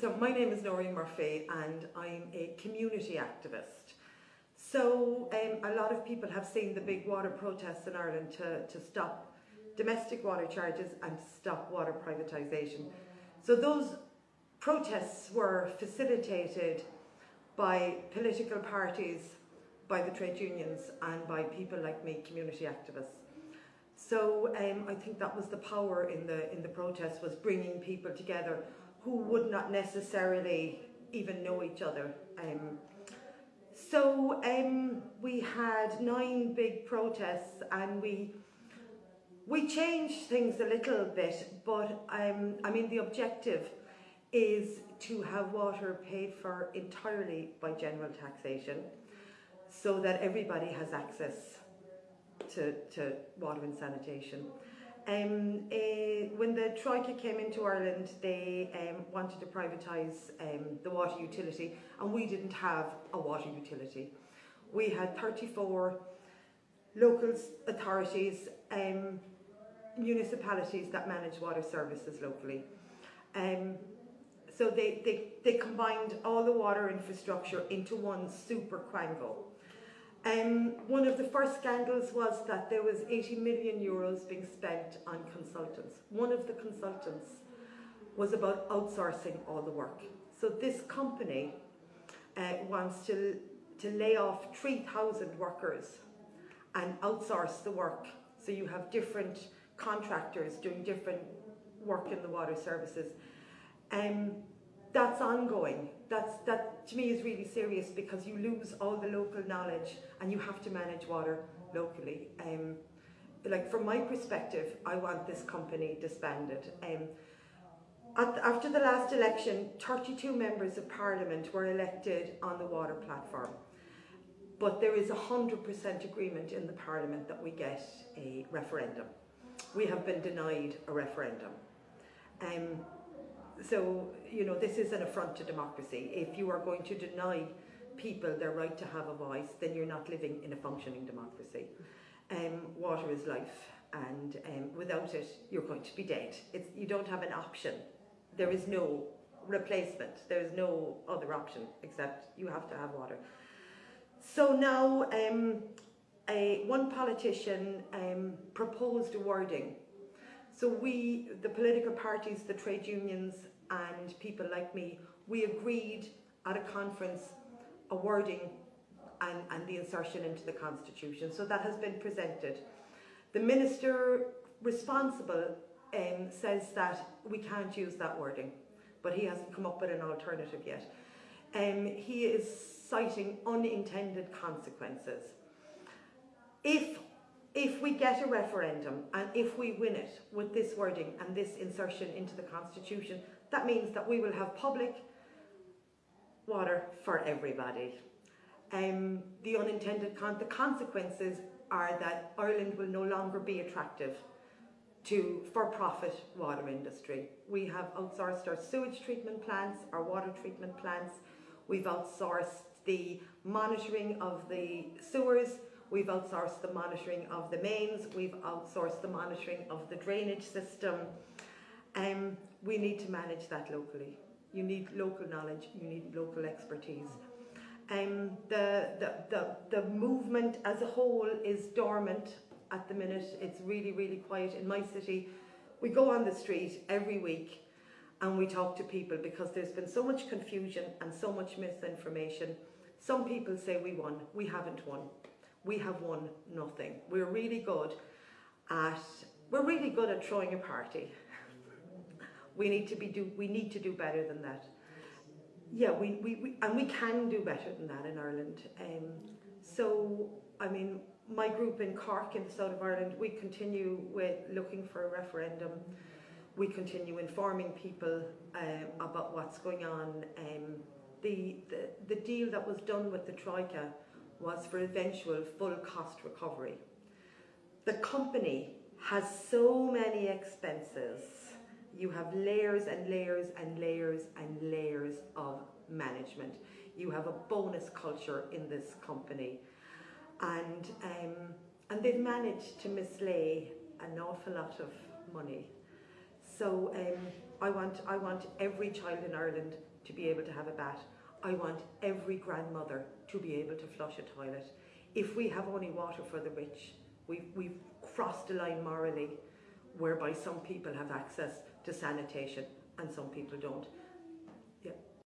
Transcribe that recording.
So my name is Noreen Murphy and I'm a community activist. So um, a lot of people have seen the big water protests in Ireland to, to stop domestic water charges and stop water privatisation. So those protests were facilitated by political parties, by the trade unions and by people like me, community activists. So um, I think that was the power in the, in the protest was bringing people together who would not necessarily even know each other. Um, so um, we had nine big protests and we we changed things a little bit, but um, I mean the objective is to have water paid for entirely by general taxation so that everybody has access to, to water and sanitation. Um, uh, when the Troika came into Ireland, they um, wanted to privatise um, the water utility, and we didn't have a water utility. We had 34 local authorities, um, municipalities that manage water services locally. Um, so they, they, they combined all the water infrastructure into one super quango. Um, one of the first scandals was that there was 80 million euros being spent on consultants. One of the consultants was about outsourcing all the work. So this company uh, wants to, to lay off 3,000 workers and outsource the work. So you have different contractors doing different work in the water services. Um, that's ongoing. That's, that to me is really serious because you lose all the local knowledge and you have to manage water locally. Um, like from my perspective, I want this company disbanded. Um, at, after the last election, 32 members of parliament were elected on the water platform. But there is a 100% agreement in the parliament that we get a referendum. We have been denied a referendum. Um, so, you know, this is an affront to democracy. If you are going to deny people their right to have a voice, then you're not living in a functioning democracy. Um, water is life, and um, without it, you're going to be dead. It's, you don't have an option. There is no replacement. There is no other option except you have to have water. So now, um, a, one politician um, proposed a wording so we, the political parties, the trade unions and people like me, we agreed at a conference a wording and, and the insertion into the constitution. So that has been presented. The minister responsible um, says that we can't use that wording, but he hasn't come up with an alternative yet. Um, he is citing unintended consequences. If if we get a referendum and if we win it with this wording and this insertion into the constitution, that means that we will have public water for everybody. Um, the unintended con the consequences are that Ireland will no longer be attractive to for-profit water industry. We have outsourced our sewage treatment plants, our water treatment plants. We've outsourced the monitoring of the sewers We've outsourced the monitoring of the mains, we've outsourced the monitoring of the drainage system. Um, we need to manage that locally. You need local knowledge, you need local expertise. Um, the, the, the, the movement as a whole is dormant at the minute. It's really, really quiet in my city. We go on the street every week and we talk to people because there's been so much confusion and so much misinformation. Some people say we won, we haven't won we have won nothing. We're really good at we're really good at throwing a party. we need to be do we need to do better than that. Yeah, we, we, we and we can do better than that in Ireland. Um, so I mean my group in Cork in the south of Ireland, we continue with looking for a referendum. We continue informing people um, about what's going on. Um, the, the, the deal that was done with the Troika was for eventual full cost recovery. The company has so many expenses. You have layers and layers and layers and layers of management. You have a bonus culture in this company. And, um, and they've managed to mislay an awful lot of money. So um, I want, I want every child in Ireland to be able to have a bath. I want every grandmother to be able to flush a toilet. If we have only water for the rich, we've, we've crossed the line morally whereby some people have access to sanitation and some people don't.